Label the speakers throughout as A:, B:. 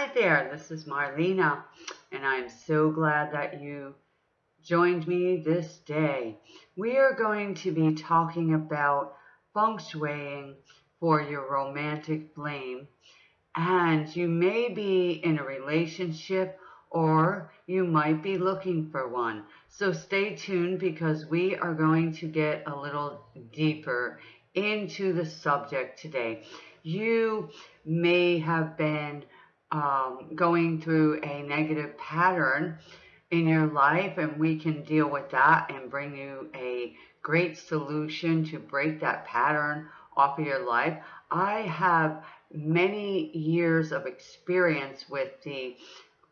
A: Hi there, this is Marlena, and I'm so glad that you joined me this day. We are going to be talking about feng shuiing for your romantic flame, and you may be in a relationship or you might be looking for one. So stay tuned because we are going to get a little deeper into the subject today. You may have been um, going through a negative pattern in your life and we can deal with that and bring you a great solution to break that pattern off of your life. I have many years of experience with the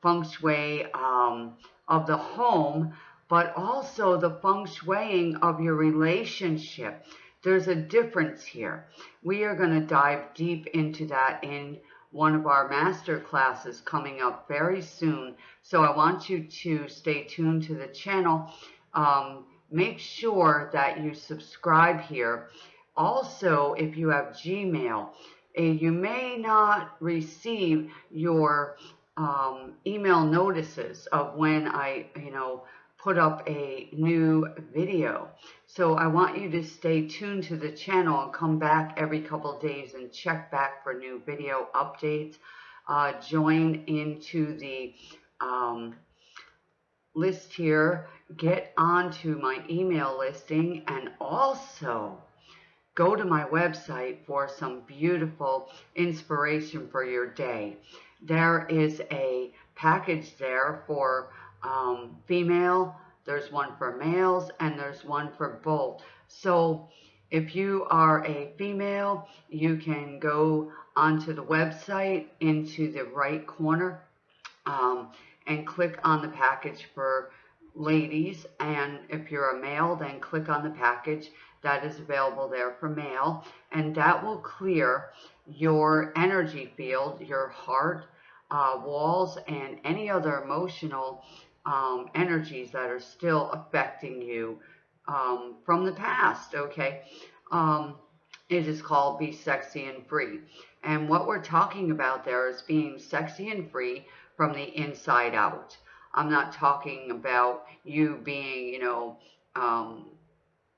A: feng shui um, of the home, but also the feng shuiing of your relationship. There's a difference here. We are going to dive deep into that in one of our master classes coming up very soon. So I want you to stay tuned to the channel. Um, make sure that you subscribe here. Also, if you have Gmail, uh, you may not receive your um, email notices of when I, you know, put up a new video. So I want you to stay tuned to the channel and come back every couple days and check back for new video updates. Uh, join into the um, list here, get onto my email listing, and also go to my website for some beautiful inspiration for your day. There is a package there for um, female, there's one for males, and there's one for both. So if you are a female, you can go onto the website into the right corner um, and click on the package for ladies. And if you're a male, then click on the package that is available there for male. And that will clear your energy field, your heart, uh, walls, and any other emotional um, energies that are still affecting you um, from the past, okay? Um, it is called Be Sexy and Free. And what we're talking about there is being sexy and free from the inside out. I'm not talking about you being, you know, um,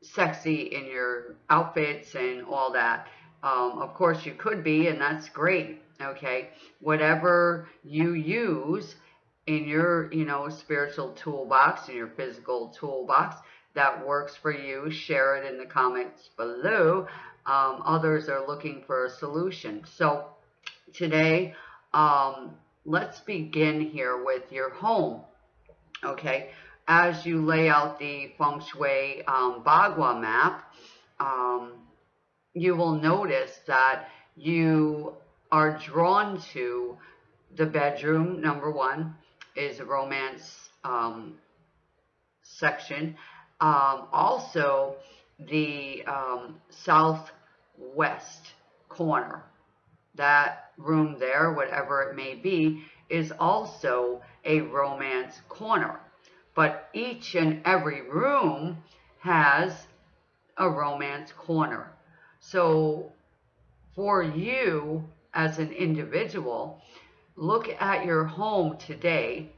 A: sexy in your outfits and all that. Um, of course, you could be, and that's great, okay? Whatever you use in your, you know, spiritual toolbox, in your physical toolbox that works for you, share it in the comments below. Um, others are looking for a solution. So today, um, let's begin here with your home. Okay, as you lay out the feng shui um, Bagua map, um, you will notice that you are drawn to the bedroom, number one, is a romance um, section. Um, also, the um, southwest corner, that room there, whatever it may be, is also a romance corner. But each and every room has a romance corner. So for you as an individual, look at your home today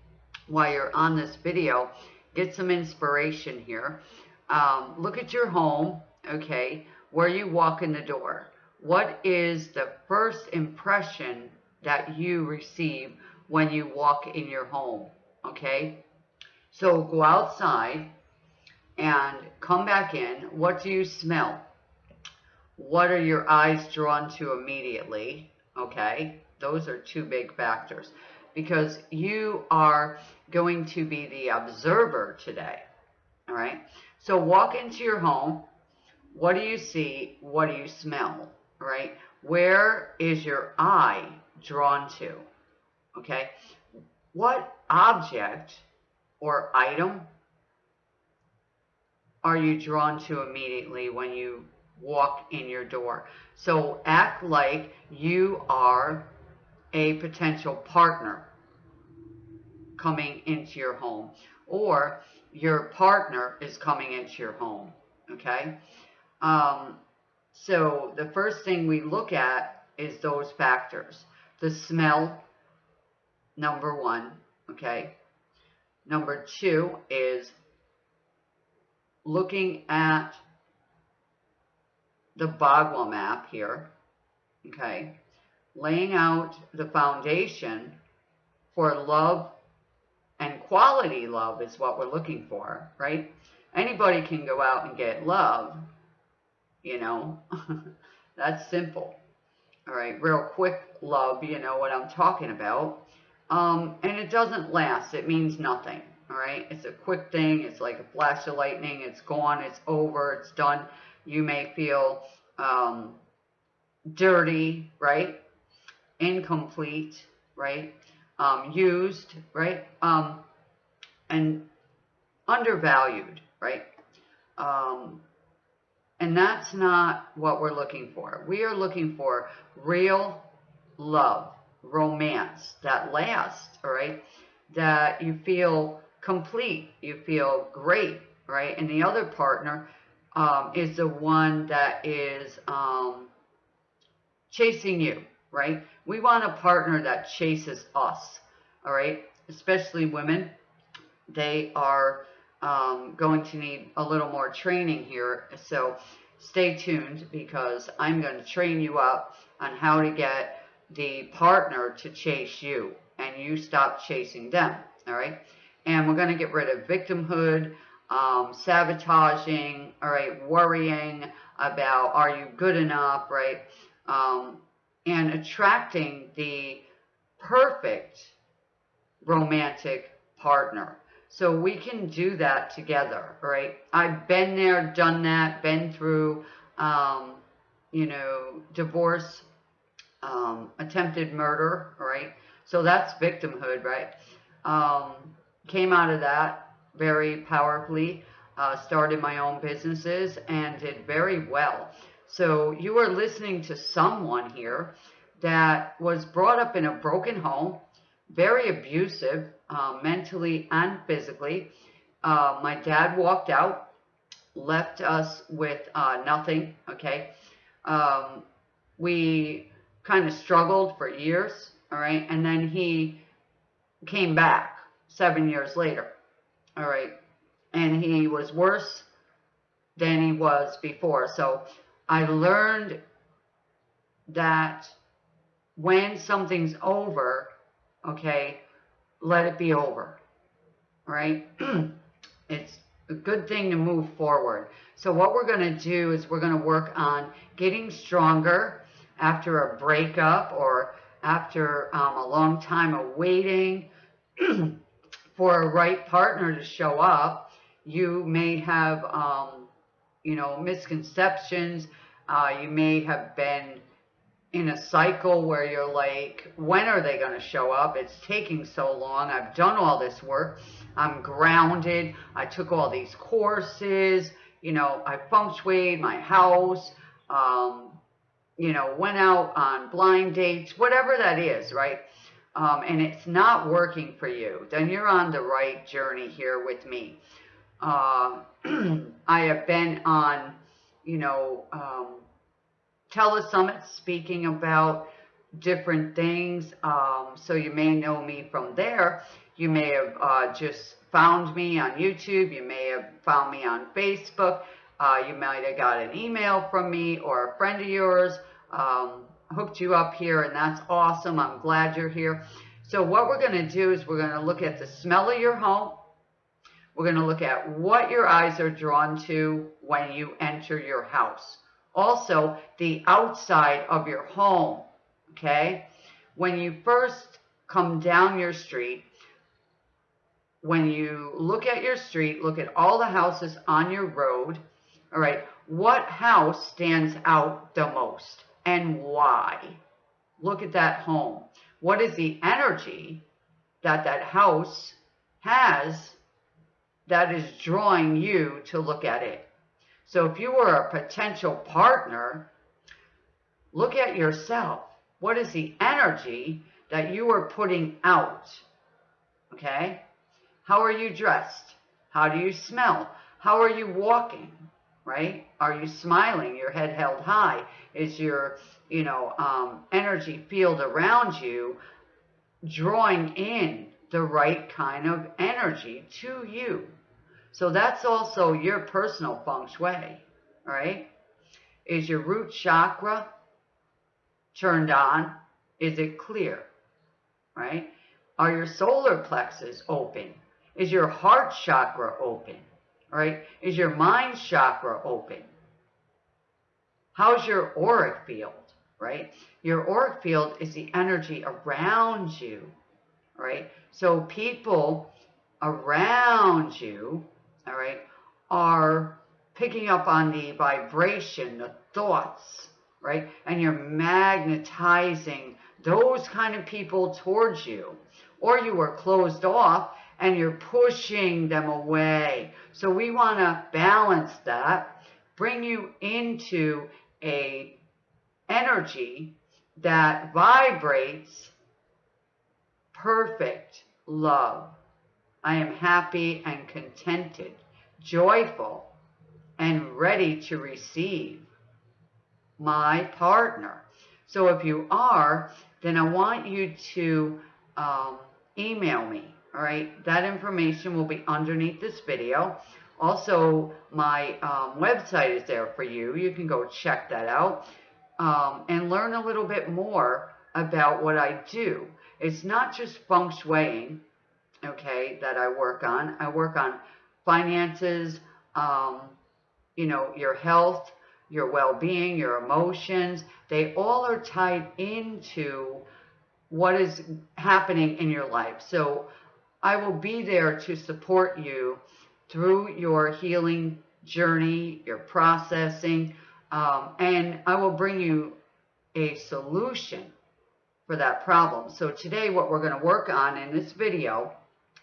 A: while you're on this video. Get some inspiration here. Um, look at your home, okay, where you walk in the door. What is the first impression that you receive when you walk in your home, okay? So go outside and come back in. What do you smell? What are your eyes drawn to immediately, okay? Those are two big factors because you are going to be the observer today. All right. So walk into your home. What do you see? What do you smell? Right. Where is your eye drawn to? Okay. What object or item are you drawn to immediately when you walk in your door? So act like you are a potential partner coming into your home or your partner is coming into your home okay um, so the first thing we look at is those factors the smell number one, okay? Number two is looking at the Bagua map here, okay? Laying out the foundation for love and quality love is what we're looking for, right? Anybody can go out and get love, you know, that's simple. All right, real quick love, you know what I'm talking about. Um, and it doesn't last, it means nothing. All right, it's a quick thing, it's like a flash of lightning, it's gone, it's over, it's done. You may feel um, dirty, right? Incomplete, right? Um, used, right? Um, and undervalued, right? Um, and that's not what we're looking for. We are looking for real love, romance that lasts, all right? That you feel complete, you feel great, right? And the other partner um, is the one that is um, chasing you, right? We want a partner that chases us, all right? Especially women. They are um, going to need a little more training here. So stay tuned because I'm going to train you up on how to get the partner to chase you and you stop chasing them. All right. And we're going to get rid of victimhood, um, sabotaging, all right, worrying about are you good enough, right? Um, and attracting the perfect romantic partner. So we can do that together, right? I've been there, done that, been through, um, you know, divorce, um, attempted murder, right? So that's victimhood, right? Um, came out of that very powerfully, uh, started my own businesses and did very well. So you are listening to someone here that was brought up in a broken home, very abusive, uh, mentally and physically. Uh, my dad walked out, left us with uh, nothing, okay? Um, we kind of struggled for years, all right? And then he came back seven years later, all right? And he was worse than he was before. So I learned that when something's over, okay, let it be over, right? it's a good thing to move forward. So what we're going to do is we're going to work on getting stronger after a breakup or after um, a long time of waiting for a right partner to show up. You may have, um, you know, misconceptions. Uh, you may have been in a cycle where you're like, when are they going to show up? It's taking so long. I've done all this work. I'm grounded. I took all these courses. You know, I feng shuied my house. Um, you know, went out on blind dates, whatever that is, right? Um, and it's not working for you, then you're on the right journey here with me. Uh, I have been on, you know, um, telesummits speaking about different things. Um, so you may know me from there. You may have uh, just found me on YouTube. You may have found me on Facebook. Uh, you might have got an email from me or a friend of yours um, hooked you up here and that's awesome. I'm glad you're here. So what we're going to do is we're going to look at the smell of your home. We're going to look at what your eyes are drawn to when you enter your house. Also, the outside of your home, okay? When you first come down your street, when you look at your street, look at all the houses on your road, all right, what house stands out the most and why? Look at that home. What is the energy that that house has that is drawing you to look at it? So if you were a potential partner, look at yourself. What is the energy that you are putting out? Okay? How are you dressed? How do you smell? How are you walking? Right? Are you smiling? Your head held high? Is your, you know, um, energy field around you drawing in the right kind of energy to you. So that's also your personal feng shui, right? Is your root chakra turned on? Is it clear, right? Are your solar plexus open? Is your heart chakra open, right? Is your mind chakra open? How's your auric field, right? Your auric field is the energy around you, right? So people around you all right, are picking up on the vibration, the thoughts, right? And you're magnetizing those kind of people towards you. Or you are closed off and you're pushing them away. So we want to balance that, bring you into a energy that vibrates perfect love. I am happy and contented, joyful, and ready to receive my partner. So if you are, then I want you to um, email me. All right, that information will be underneath this video. Also, my um, website is there for you. You can go check that out um, and learn a little bit more about what I do. It's not just feng shuiing okay, that I work on. I work on finances, um, you know, your health, your well-being, your emotions. They all are tied into what is happening in your life. So I will be there to support you through your healing journey, your processing, um, and I will bring you a solution for that problem. So today what we're going to work on in this video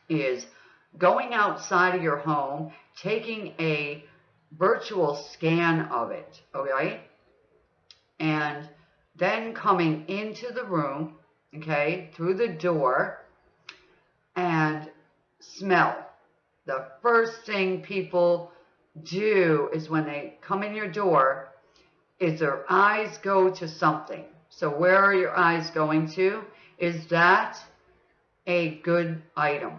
A: is going outside of your home, taking a virtual scan of it, okay? And then coming into the room, okay, through the door and smell. The first thing people do is when they come in your door is their eyes go to something. So where are your eyes going to? Is that a good item?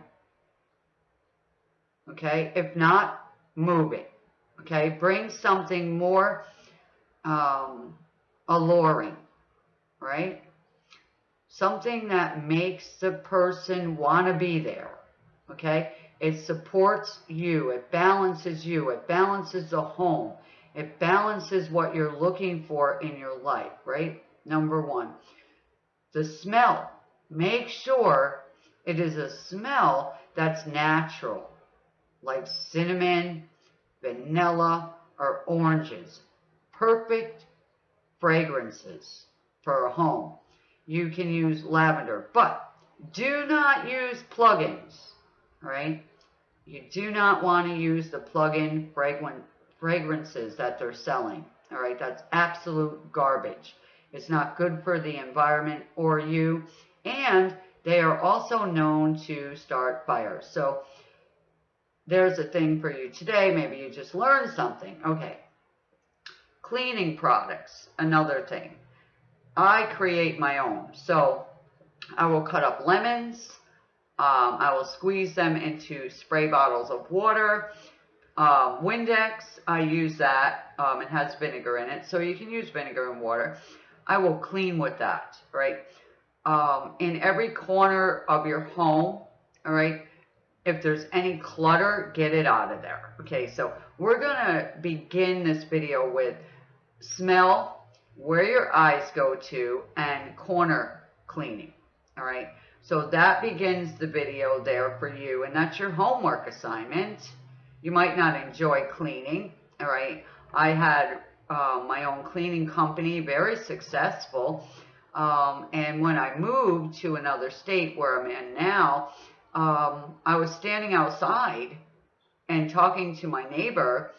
A: Okay, if not, move it. Okay, bring something more um, alluring, right? Something that makes the person want to be there. Okay, it supports you, it balances you, it balances the home, it balances what you're looking for in your life, right? Number one. The smell. Make sure it is a smell that's natural like cinnamon, vanilla, or oranges. Perfect fragrances for a home. You can use lavender, but do not use plugins, right? You do not want to use the plug-in fragrances that they're selling, all right? That's absolute garbage. It's not good for the environment or you, and they are also known to start fires. So there's a thing for you today. Maybe you just learned something. Okay. Cleaning products, another thing. I create my own. So I will cut up lemons. Um, I will squeeze them into spray bottles of water. Um, Windex, I use that. Um, it has vinegar in it. So you can use vinegar and water. I will clean with that, right? Um, in every corner of your home, all right, if there's any clutter, get it out of there. Okay, so we're going to begin this video with smell, where your eyes go to, and corner cleaning. All right, so that begins the video there for you, and that's your homework assignment. You might not enjoy cleaning. All right, I had uh, my own cleaning company, very successful. Um, and when I moved to another state where I'm in now, um, I was standing outside and talking to my neighbor,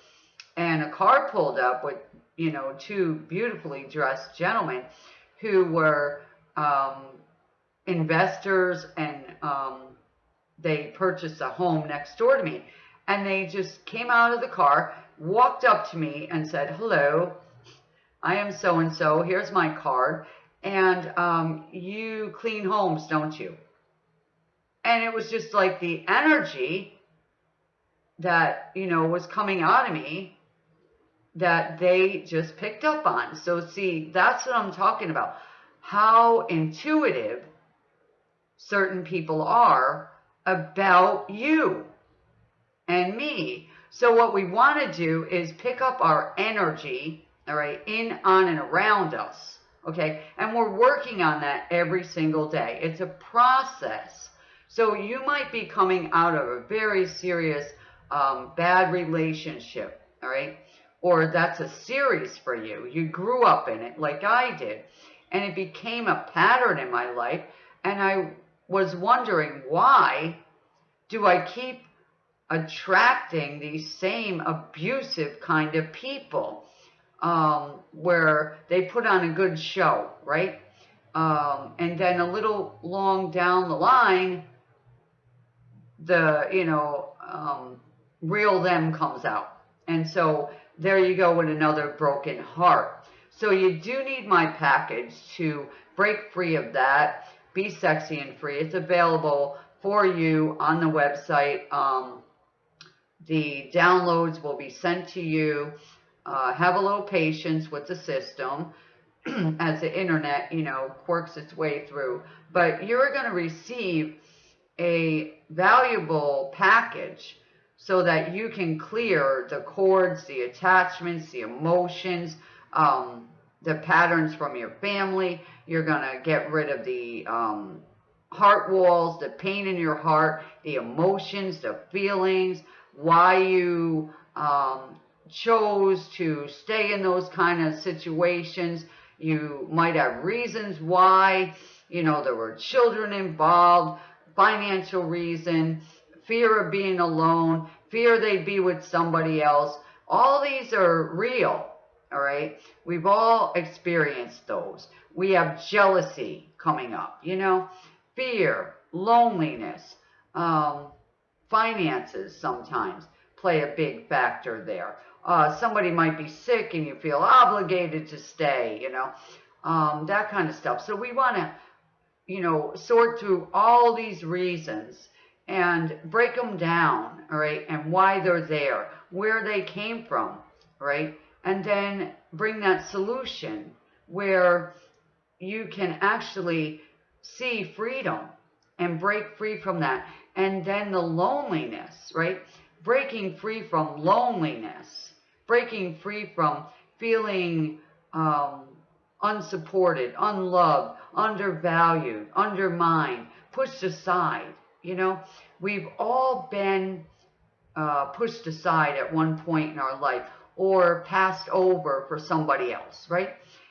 A: and a car pulled up with, you know, two beautifully dressed gentlemen who were um, investors and um, they purchased a home next door to me. And they just came out of the car, walked up to me and said, hello, I am so-and-so, here's my card, and um, you clean homes, don't you? And it was just like the energy that, you know, was coming out of me that they just picked up on. So see, that's what I'm talking about. How intuitive certain people are about you and me. So what we want to do is pick up our energy, all right, in, on, and around us, okay? And we're working on that every single day. It's a process. So you might be coming out of a very serious um, bad relationship, all right? Or that's a series for you. You grew up in it like I did. And it became a pattern in my life. And I was wondering why do I keep attracting these same abusive kind of people um, where they put on a good show, right? Um, and then a little long down the line, the, you know, um, real them comes out. And so there you go with another broken heart. So you do need my package to break free of that, be sexy and free. It's available for you on the website. Um, the downloads will be sent to you. Uh, have a little patience with the system as the internet, you know, works its way through. But you're going to receive a valuable package so that you can clear the cords, the attachments, the emotions, um, the patterns from your family. You're going to get rid of the um, heart walls, the pain in your heart, the emotions, the feelings, why you um, chose to stay in those kind of situations. You might have reasons why, you know, there were children involved, financial reason, fear of being alone, fear they'd be with somebody else. All these are real, all right? We've all experienced those. We have jealousy coming up, you know, fear, loneliness, um, finances sometimes play a big factor there. Uh, somebody might be sick and you feel obligated to stay, you know, um, that kind of stuff. So we want to, you know, sort through all these reasons and break them down, right, and why they're there, where they came from, right, and then bring that solution where you can actually see freedom and break free from that. And then the loneliness, right? Breaking free from loneliness, breaking free from feeling um, unsupported, unloved, undervalued, undermined, pushed aside, you know, we've all been uh, pushed aside at one point in our life or passed over for somebody else, right?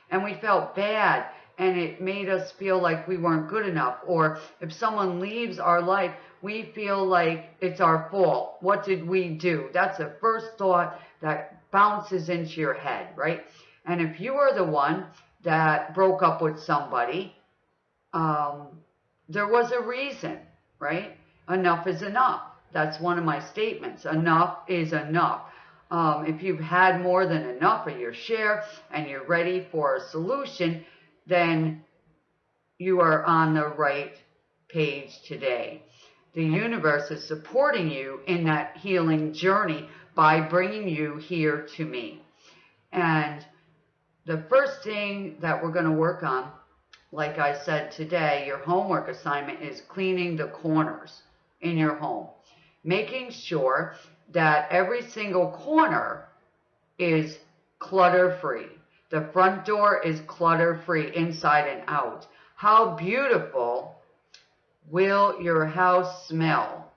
A: And we felt bad and it made us feel like we weren't good enough. Or if someone leaves our life, we feel like it's our fault. What did we do? That's the first thought that bounces into your head, right? And if you are the one that broke up with somebody, um, there was a reason right? Enough is enough. That's one of my statements. Enough is enough. Um, if you've had more than enough of your share and you're ready for a solution, then you are on the right page today. The universe is supporting you in that healing journey by bringing you here to me. And the first thing that we're going to work on like I said today, your homework assignment is cleaning the corners in your home. Making sure that every single corner is clutter-free. The front door is clutter-free inside and out. How beautiful will your house smell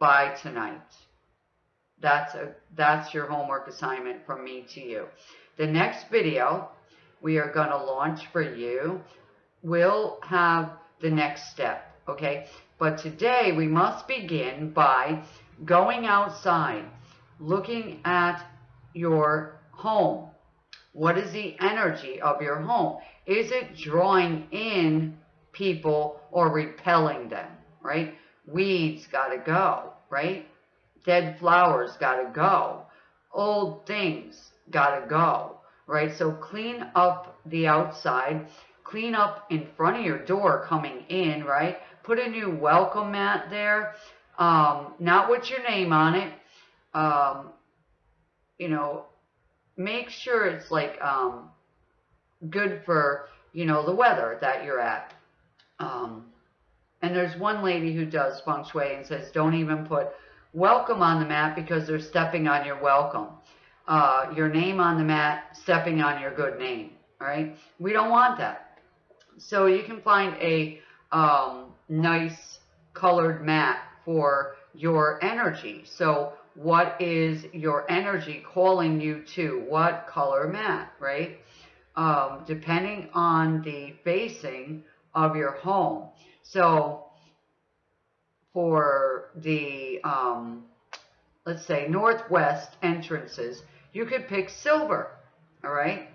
A: by tonight? That's, a, that's your homework assignment from me to you. The next video we are going to launch for you will have the next step, okay? But today we must begin by going outside, looking at your home. What is the energy of your home? Is it drawing in people or repelling them, right? Weeds got to go, right? Dead flowers got to go. Old things got to go, right? So clean up the outside clean up in front of your door coming in, right? put a new welcome mat there. Um, not with your name on it. Um, you know, make sure it's like um, good for, you know, the weather that you're at. Um, and there's one lady who does feng shui and says, don't even put welcome on the mat because they're stepping on your welcome. Uh, your name on the mat, stepping on your good name. All right. We don't want that. So you can find a um, nice colored mat for your energy. So what is your energy calling you to? What color mat, right? Um, depending on the facing of your home. So for the, um, let's say, northwest entrances, you could pick silver, all right?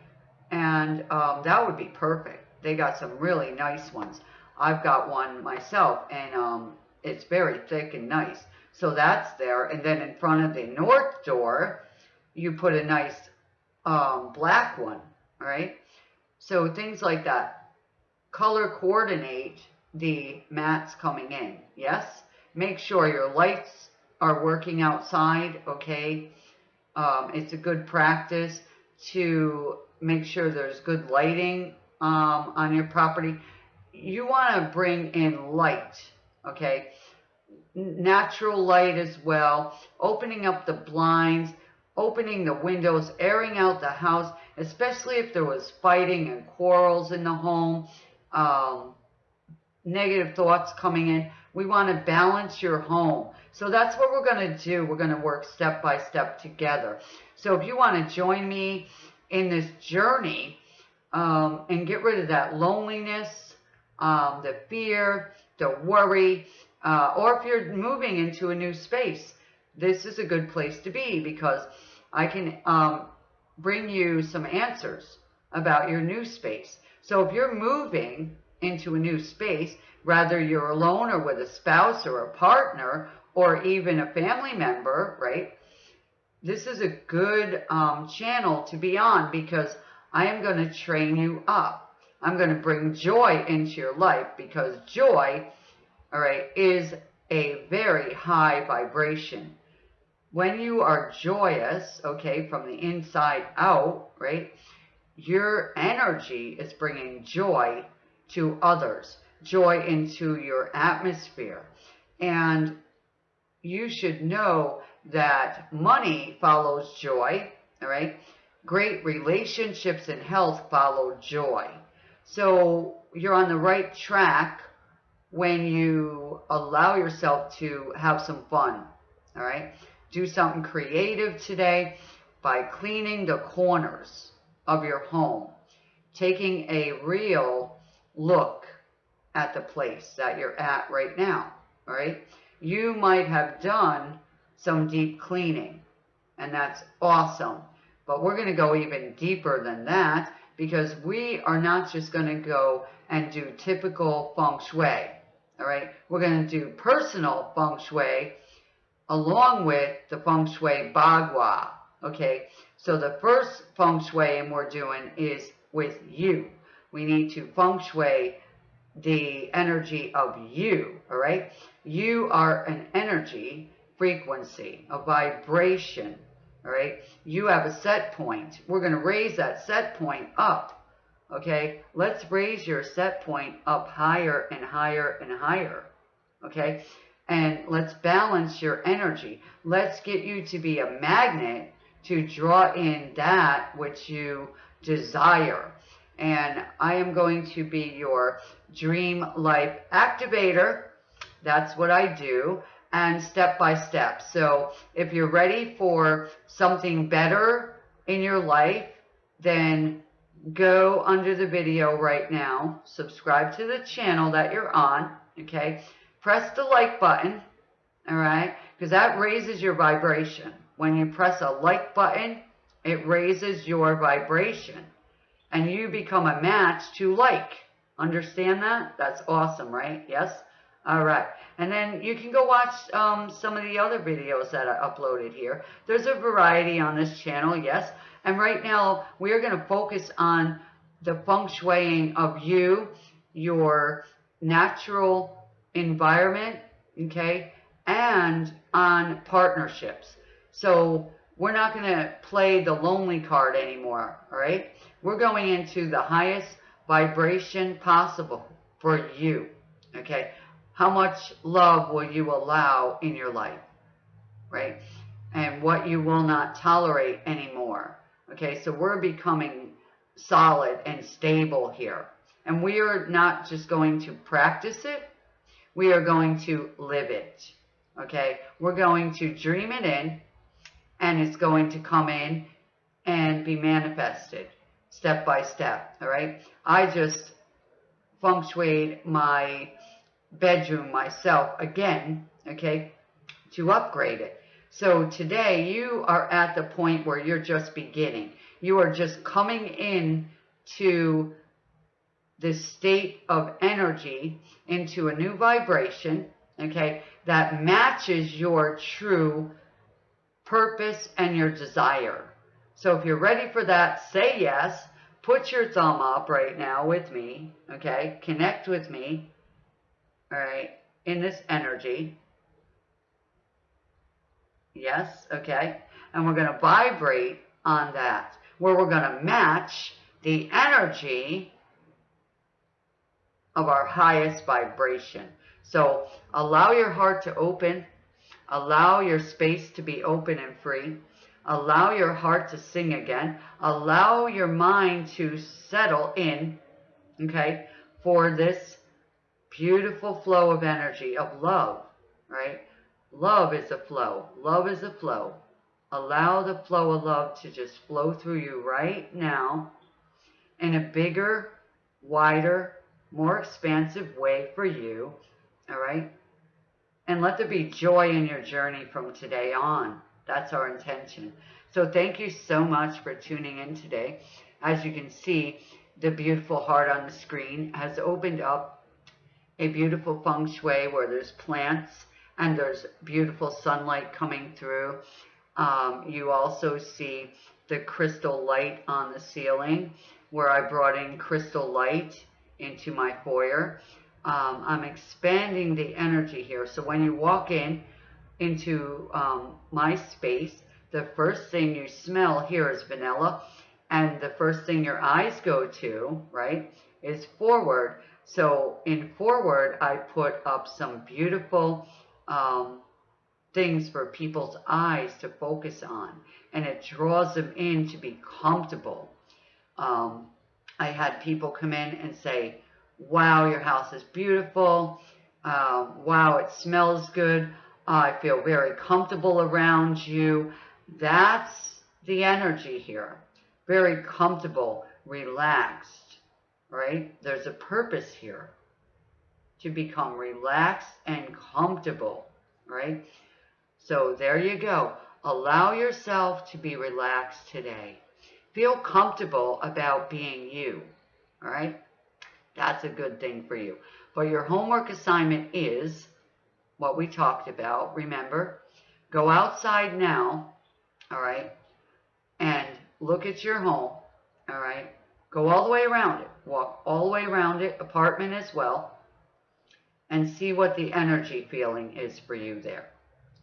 A: And um, that would be perfect. They got some really nice ones. I've got one myself, and um, it's very thick and nice. So that's there. And then in front of the north door, you put a nice um, black one, all right? So things like that. Color coordinate the mats coming in, yes? Make sure your lights are working outside, okay? Um, it's a good practice to make sure there's good lighting um, on your property. You want to bring in light, okay? Natural light as well. Opening up the blinds, opening the windows, airing out the house, especially if there was fighting and quarrels in the home, um, negative thoughts coming in. We want to balance your home. So that's what we're going to do. We're going to work step by step together. So if you want to join me in this journey um, and get rid of that loneliness, um, the fear, the worry, uh, or if you're moving into a new space, this is a good place to be because I can um, bring you some answers about your new space. So if you're moving into a new space, whether you're alone or with a spouse or a partner or even a family member, right? This is a good um, channel to be on because I am going to train you up. I'm going to bring joy into your life because joy, all right, is a very high vibration. When you are joyous, okay, from the inside out, right, your energy is bringing joy to others, joy into your atmosphere. And you should know that money follows joy, all right? Great relationships and health follow joy. So you're on the right track when you allow yourself to have some fun, all right? Do something creative today by cleaning the corners of your home, taking a real look at the place that you're at right now, all right? You might have done some deep cleaning, and that's awesome. But we're going to go even deeper than that because we are not just going to go and do typical feng shui, all right? We're going to do personal feng shui along with the feng shui bagua, okay? So the first feng shui we're doing is with you. We need to feng shui the energy of you, all right? You are an energy frequency, a vibration, all right? You have a set point. We're going to raise that set point up, okay? Let's raise your set point up higher and higher and higher, okay? And let's balance your energy. Let's get you to be a magnet to draw in that which you desire and I am going to be your dream life activator. That's what I do and step by step. So if you're ready for something better in your life, then go under the video right now, subscribe to the channel that you're on, okay? Press the like button, all right? Because that raises your vibration. When you press a like button, it raises your vibration and you become a match to like. Understand that? That's awesome, right? Yes? All right. And then you can go watch um, some of the other videos that I uploaded here. There's a variety on this channel, yes. And right now, we are going to focus on the feng shuiing of you, your natural environment, okay, and on partnerships. So we're not going to play the lonely card anymore, all right? We're going into the highest vibration possible for you, okay? How much love will you allow in your life, right? And what you will not tolerate anymore, okay? So we're becoming solid and stable here. And we are not just going to practice it, we are going to live it. Okay? We're going to dream it in and it's going to come in and be manifested step by step. All right? I just feng shuied my bedroom myself again, okay, to upgrade it. So today you are at the point where you're just beginning. You are just coming in to this state of energy into a new vibration, okay, that matches your true purpose and your desire. So if you're ready for that, say yes. Put your thumb up right now with me, okay? Connect with me, all right, in this energy. Yes, okay? And we're going to vibrate on that, where we're going to match the energy of our highest vibration. So allow your heart to open. Allow your space to be open and free. Allow your heart to sing again. Allow your mind to settle in, okay, for this beautiful flow of energy, of love, right? Love is a flow. Love is a flow. Allow the flow of love to just flow through you right now in a bigger, wider, more expansive way for you. All right? And let there be joy in your journey from today on. That's our intention. So thank you so much for tuning in today. As you can see, the beautiful heart on the screen has opened up a beautiful feng shui where there's plants and there's beautiful sunlight coming through. Um, you also see the crystal light on the ceiling where I brought in crystal light into my foyer. Um, I'm expanding the energy here. So when you walk in into um, my space, the first thing you smell here is vanilla. And the first thing your eyes go to, right, is forward. So in forward, I put up some beautiful um, things for people's eyes to focus on. And it draws them in to be comfortable. Um, I had people come in and say, wow, your house is beautiful. Uh, wow, it smells good. I feel very comfortable around you. That's the energy here. Very comfortable, relaxed, right? There's a purpose here to become relaxed and comfortable, right? So there you go. Allow yourself to be relaxed today. Feel comfortable about being you. All right? That's a good thing for you. But your homework assignment is what we talked about. Remember, go outside now, all right, and look at your home, all right. Go all the way around it. Walk all the way around it, apartment as well, and see what the energy feeling is for you there.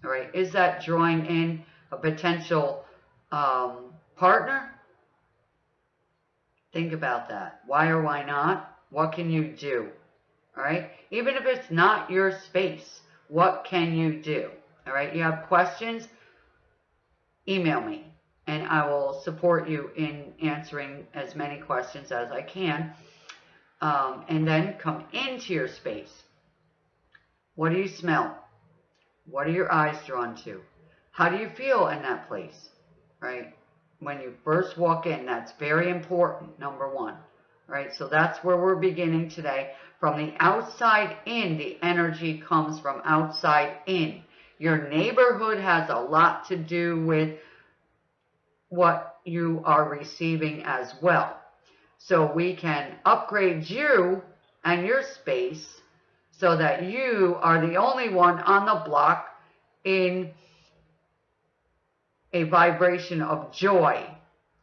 A: All right. Is that drawing in a potential um, partner? Think about that. Why or why not? What can you do? All right. Even if it's not your space, what can you do? All right. You have questions? Email me and I will support you in answering as many questions as I can. Um, and then come into your space. What do you smell? What are your eyes drawn to? How do you feel in that place? Right? when you first walk in. That's very important, number one. Right, so that's where we're beginning today. From the outside in, the energy comes from outside in. Your neighborhood has a lot to do with what you are receiving as well. So we can upgrade you and your space so that you are the only one on the block in a vibration of joy,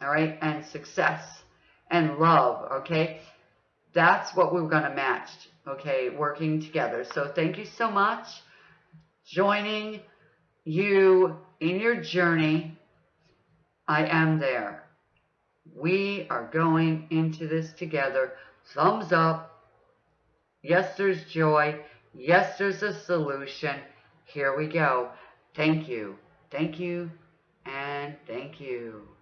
A: all right, and success and love, okay? That's what we're going to match okay, working together. So thank you so much. Joining you in your journey. I am there. We are going into this together. Thumbs up. Yes, there's joy. Yes, there's a solution. Here we go. Thank you. Thank you. And thank you.